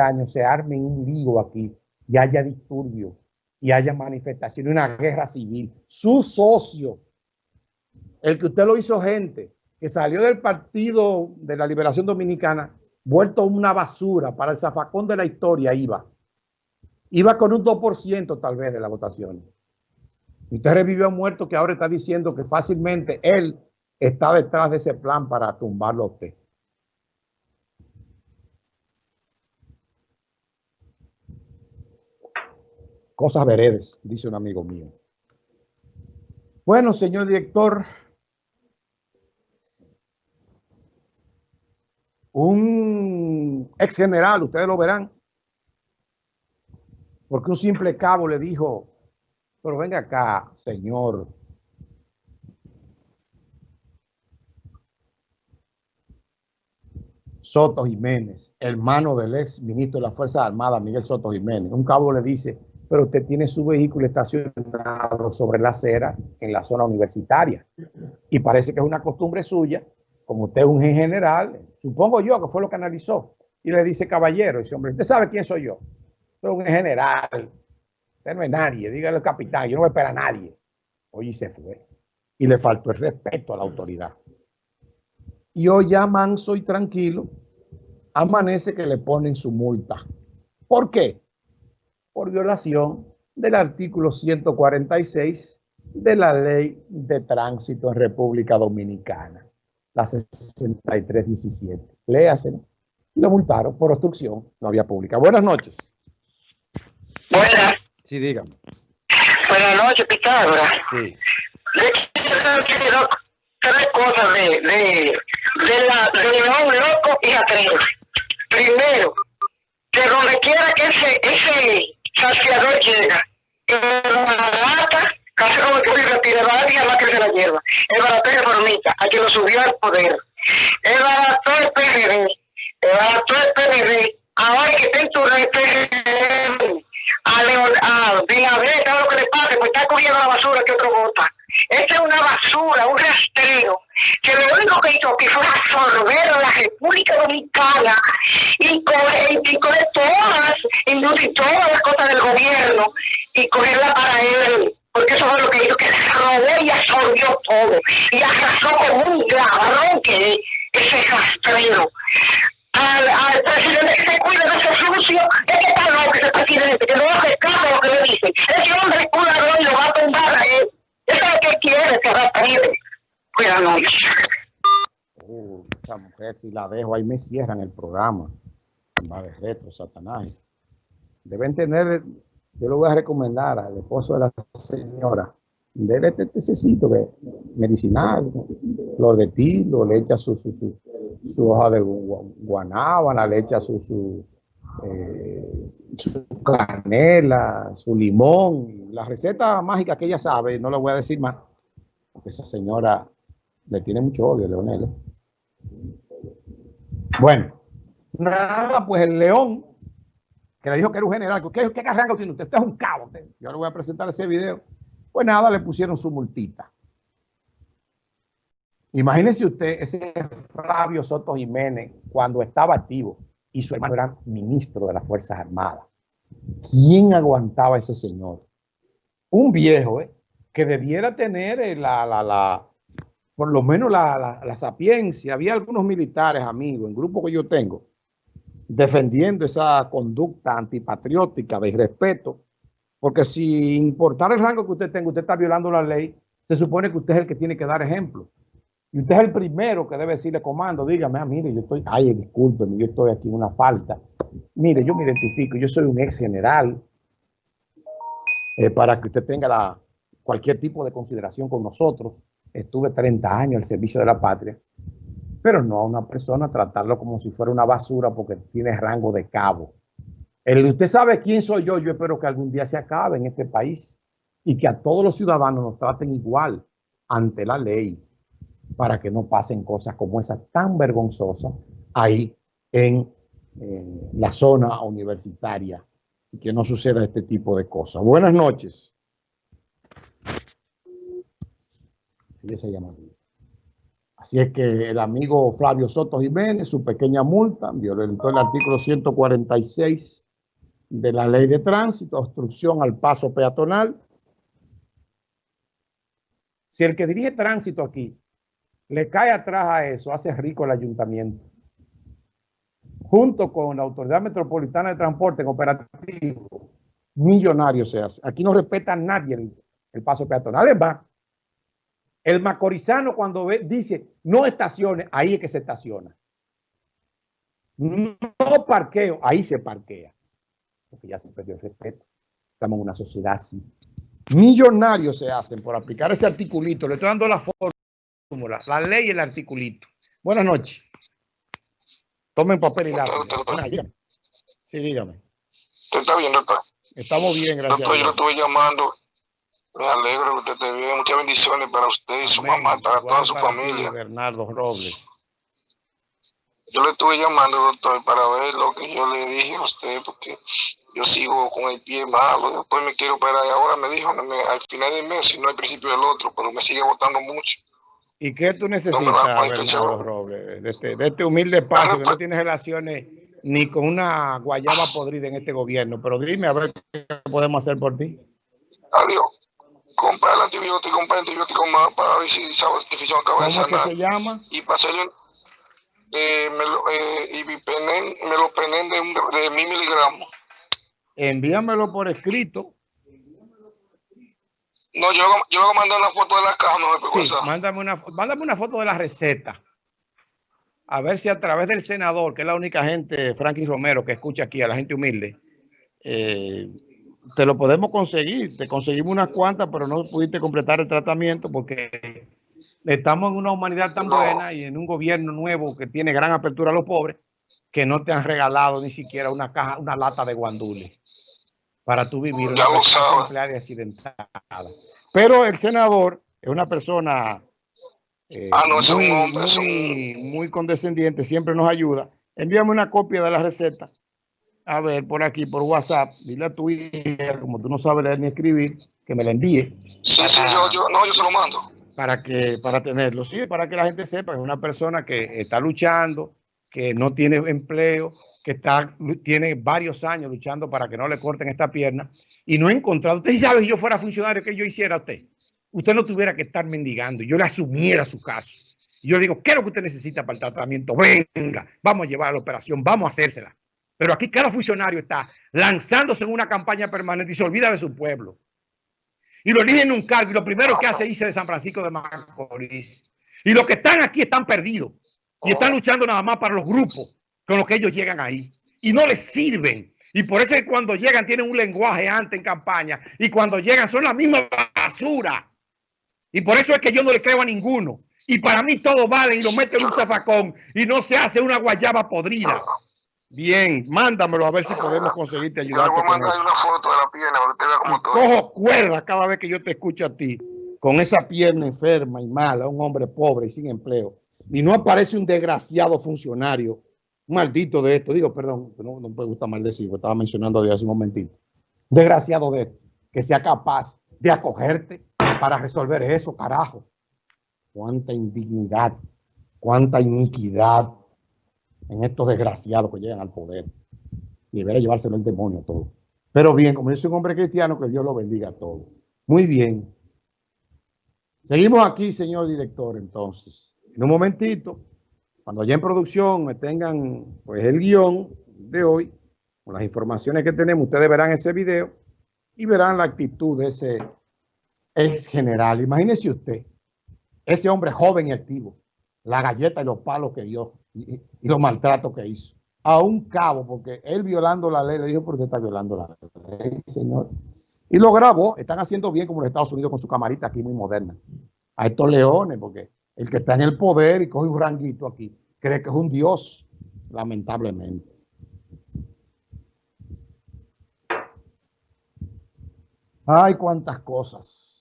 años se arme un lío aquí y haya disturbio y haya manifestación, una guerra civil. Su socio, el que usted lo hizo gente, que salió del Partido de la Liberación Dominicana, vuelto una basura para el zafacón de la historia, iba. Iba con un 2% tal vez de la votación. Usted revivió a muerto que ahora está diciendo que fácilmente él está detrás de ese plan para tumbarlo a. Cosas veredes, dice un amigo mío. Bueno, señor director, un ex general, ustedes lo verán, porque un simple cabo le dijo, pero venga acá, señor Soto Jiménez, hermano del ex ministro de las Fuerzas Armadas, Miguel Soto Jiménez. Un cabo le dice, pero usted tiene su vehículo estacionado sobre la acera en la zona universitaria. Y parece que es una costumbre suya, como usted es un general, supongo yo que fue lo que analizó. Y le dice, caballero, ese hombre, ¿usted sabe quién soy yo? Soy un general. Usted no es nadie, dígale al capitán, yo no voy a esperar a nadie. Oye, se fue. Y le faltó el respeto a la autoridad. Y hoy ya manso y tranquilo, amanece que le ponen su multa. ¿Por qué? Por violación del artículo 146 de la ley de tránsito en República Dominicana, la 6317. Léase. Lo multaron por obstrucción, no había pública. Buenas noches. Buenas. Sí, dígame. Buenas noches, Pitágoras. Sí. tres cosas de, de, de la de León Loco y Atrero. Primero, que donde quiera que ese, ese saciador llega, el barata, casi como que barata y además que se la hierba. El Formita, a quien lo subió al poder. El barato del PRD, el barato del PRD, ahora que está en tu PRD, a León, a Binader, todo lo que le pase, pues está cogiendo la basura que otro vota. Esta es una basura, un rastrero, que que hizo que fue absorber a la República Dominicana y coger, y coger todas, y todas las cosas del gobierno y cogerla para él. Porque eso fue lo que hizo, que robó y absorbió todo. Y arrasó con un ladrón que ese rastrero. Al, presidente que se cuida de ese sucio, es que está loco ese presidente, que no hace caso a lo que le dicen. Ese hombre es un ladrón y lo va a tumbar a él. Eso es lo que quiere, que retire. Buenas noches. Mujer, si la dejo, ahí me cierran el programa. Va de retro, Satanás. Deben tener, yo lo voy a recomendar al esposo de la señora, déle este tececito que medicinal, flor de tilo, le echa su, su, su, hoja de guanábana, le echa su, su, eh, su canela, su limón, la receta mágica que ella sabe, no le voy a decir más, porque esa señora le tiene mucho odio, Leonel. Bueno, nada, pues el león, que le dijo que era un general, ¿qué, qué carranga tiene usted? Usted es un cabo. Yo le voy a presentar ese video. Pues nada, le pusieron su multita. Imagínese usted ese Flavio Soto Jiménez cuando estaba activo y su hermano era ministro de las Fuerzas Armadas. ¿Quién aguantaba a ese señor? Un viejo, ¿eh? que debiera tener eh, la, la, la, por lo menos la, la, sapiencia. Había algunos militares, amigos, en grupo que yo tengo, defendiendo esa conducta antipatriótica de irrespeto, porque si importar el rango que usted tenga, usted está violando la ley, se supone que usted es el que tiene que dar ejemplo. Y usted es el primero que debe decirle comando, dígame, ah, mire, yo estoy, ay, discúlpeme, yo estoy aquí en una falta. Mire, yo me identifico, yo soy un ex general, eh, para que usted tenga la, cualquier tipo de consideración con nosotros. Estuve 30 años al servicio de la patria, pero no a una persona tratarlo como si fuera una basura porque tiene rango de cabo. Usted sabe quién soy yo, yo espero que algún día se acabe en este país y que a todos los ciudadanos nos traten igual ante la ley para que no pasen cosas como esa tan vergonzosa ahí en eh, la zona universitaria y que no suceda este tipo de cosas. Buenas noches. Así es que el amigo Flavio Soto Jiménez, su pequeña multa, violentó el artículo 146 de la ley de tránsito, obstrucción al paso peatonal. Si el que dirige tránsito aquí le cae atrás a eso, hace rico el ayuntamiento. Junto con la Autoridad Metropolitana de Transporte en operativo, millonario se hace. Aquí no respeta a nadie el, paso peatonal. Es más, el macorizano cuando ve, dice no estaciones, ahí es que se estaciona. No parqueo, ahí se parquea. Porque ya se perdió el respeto. Estamos en una sociedad así. Millonarios se hacen por aplicar ese articulito. Le estoy dando la fórmula, la ley y el articulito. Buenas noches. Tomen papel y lápiz. Sí, dígame. está bien, doctor? Estamos bien, gracias. Doctor, yo lo estuve llamando me alegro que usted esté bien. Muchas bendiciones para usted y su mamá, para toda su familia. Bernardo Robles. Yo le estuve llamando, doctor, para ver lo que yo le dije a usted, porque yo sigo con el pie malo. Después me quiero operar y ahora me dijo al final del mes, si no al principio del otro, pero me sigue votando mucho. ¿Y qué tú necesitas, Bernardo Robles, de este, de este humilde paso que no tiene relaciones ni con una guayaba podrida en este gobierno? Pero dime a ver qué podemos hacer por ti. Adiós comprar el antibiótico, comprar el antibiótico más para ver si esa infección acaba de sanar. ¿Cómo se llama? Y para hacerle eh, me lo, eh, me lo penen de, un, de mil miligramos. Envíamelo por escrito. No, yo, yo voy a mandar una foto de la caja, no sí, mándame una, mándame una foto de la receta. A ver si a través del senador, que es la única gente, Franklin Romero, que escucha aquí a la gente humilde, eh, te lo podemos conseguir. Te conseguimos unas cuantas, pero no pudiste completar el tratamiento porque estamos en una humanidad tan buena y en un gobierno nuevo que tiene gran apertura a los pobres que no te han regalado ni siquiera una caja, una lata de guandule para tú vivir una persona empleada y accidentada. Pero el senador es una persona eh, ah, muy, muy condescendiente, siempre nos ayuda. Envíame una copia de la receta a ver por aquí, por WhatsApp, dile a tu hija, como tú no sabes leer ni escribir, que me la envíe. Sí, sí, yo, yo, no, yo se lo mando. Para, que, para tenerlo, sí, para que la gente sepa que es una persona que está luchando, que no tiene empleo, que está, tiene varios años luchando para que no le corten esta pierna y no he encontrado. Usted sabe si yo fuera funcionario, que yo hiciera a usted? Usted no tuviera que estar mendigando, yo le asumiera su caso. Y yo le digo, ¿qué es lo que usted necesita para el tratamiento? Venga, vamos a llevar a la operación, vamos a hacérsela. Pero aquí cada funcionario está lanzándose en una campaña permanente y se olvida de su pueblo. Y lo eligen en un cargo y lo primero que hace irse de San Francisco de Macorís. Y los que están aquí están perdidos. Y están luchando nada más para los grupos con los que ellos llegan ahí. Y no les sirven. Y por eso es que cuando llegan tienen un lenguaje antes en campaña. Y cuando llegan son la misma basura. Y por eso es que yo no le creo a ninguno. Y para mí todo vale y lo meten en un zafacón. Y no se hace una guayaba podrida. Bien, mándamelo a ver si podemos conseguirte ayudarte. Yo voy a mandar una foto de la pierna para que vea cómo estoy. Cojo cuerda cada vez que yo te escucho a ti, con esa pierna enferma y mala, un hombre pobre y sin empleo. Y no aparece un desgraciado funcionario, un maldito de esto. Digo, perdón, no, no me gusta maldecir, estaba mencionando de hace un momentito. Desgraciado de esto, que sea capaz de acogerte para resolver eso, carajo. Cuánta indignidad, cuánta iniquidad en estos desgraciados que llegan al poder. Y debería llevárselo el demonio todo. Pero bien, como yo soy un hombre cristiano, que Dios lo bendiga a todos. Muy bien. Seguimos aquí, señor director, entonces. En un momentito, cuando ya en producción me tengan pues el guion de hoy, con las informaciones que tenemos, ustedes verán ese video y verán la actitud de ese ex general. Imagínese usted, ese hombre joven y activo, la galleta y los palos que dio y, los maltratos que hizo. A un cabo, porque él violando la ley, le dijo, pero usted está violando la ley, señor. Y lo grabó, están haciendo bien como en Estados Unidos con su camarita aquí muy moderna. A estos leones, porque el que está en el poder y coge un ranguito aquí, cree que es un dios, lamentablemente. Ay, cuántas cosas.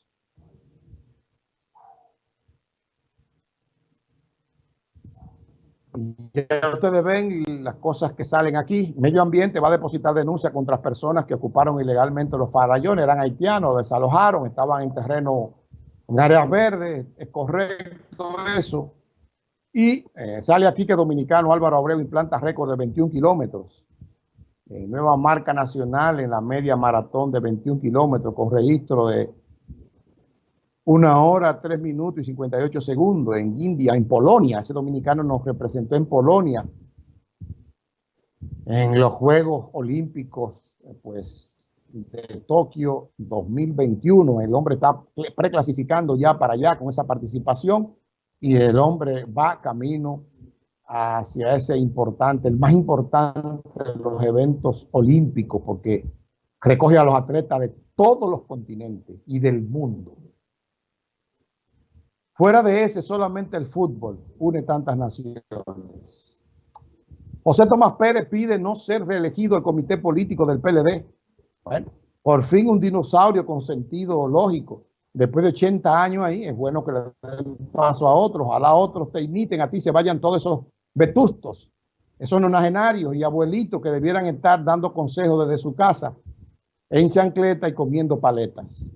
Ya ustedes ven las cosas que salen aquí. Medio Ambiente va a depositar denuncia contra personas que ocuparon ilegalmente los farallones, eran haitianos, desalojaron, estaban en terreno, en áreas verdes, es correcto eso. Y eh, sale aquí que dominicano Álvaro Abreu implanta récord de 21 kilómetros. Eh, nueva marca nacional en la media maratón de 21 kilómetros con registro de una hora, tres minutos y 58 segundos en India, en Polonia. Ese dominicano nos representó en Polonia en los Juegos Olímpicos pues, de Tokio 2021. El hombre está preclasificando ya para allá con esa participación y el hombre va camino hacia ese importante, el más importante de los eventos olímpicos, porque recoge a los atletas de todos los continentes y del mundo. Fuera de ese, solamente el fútbol une tantas naciones. José Tomás Pérez pide no ser reelegido al comité político del PLD. Bueno, por fin un dinosaurio con sentido lógico. Después de 80 años ahí, es bueno que le den paso a otros. Ojalá otros te imiten a ti, se vayan todos esos vetustos, esos nonagenarios y abuelitos que debieran estar dando consejos desde su casa en chancleta y comiendo paletas.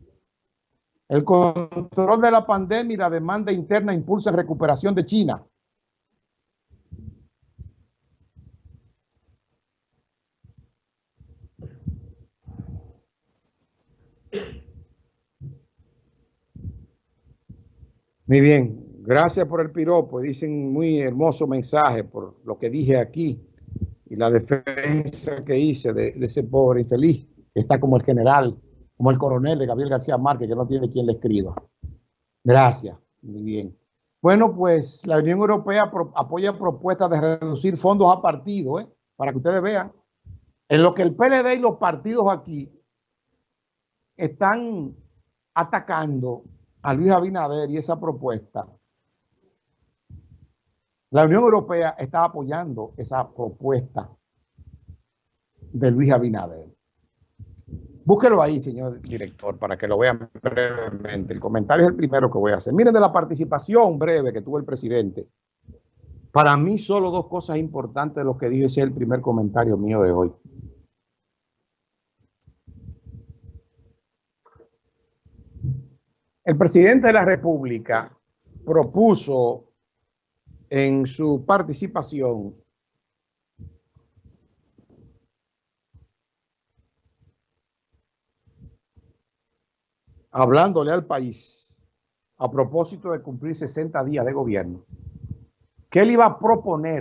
El control de la pandemia y la demanda interna impulsan recuperación de China. Muy bien, gracias por el piropo. Dicen muy hermoso mensaje por lo que dije aquí y la defensa que hice de, de ese pobre infeliz que está como el general como el coronel de Gabriel García Márquez, que no tiene quien le escriba. Gracias. Muy bien. Bueno, pues la Unión Europea apoya propuestas de reducir fondos a partidos, ¿eh? para que ustedes vean. En lo que el PLD y los partidos aquí están atacando a Luis Abinader y esa propuesta, la Unión Europea está apoyando esa propuesta de Luis Abinader. Búsquelo ahí, señor director, para que lo vean brevemente. El comentario es el primero que voy a hacer. Miren de la participación breve que tuvo el presidente. Para mí solo dos cosas importantes de lo que dije, ese es el primer comentario mío de hoy. El presidente de la República propuso en su participación hablándole al país a propósito de cumplir 60 días de gobierno, que él iba a proponer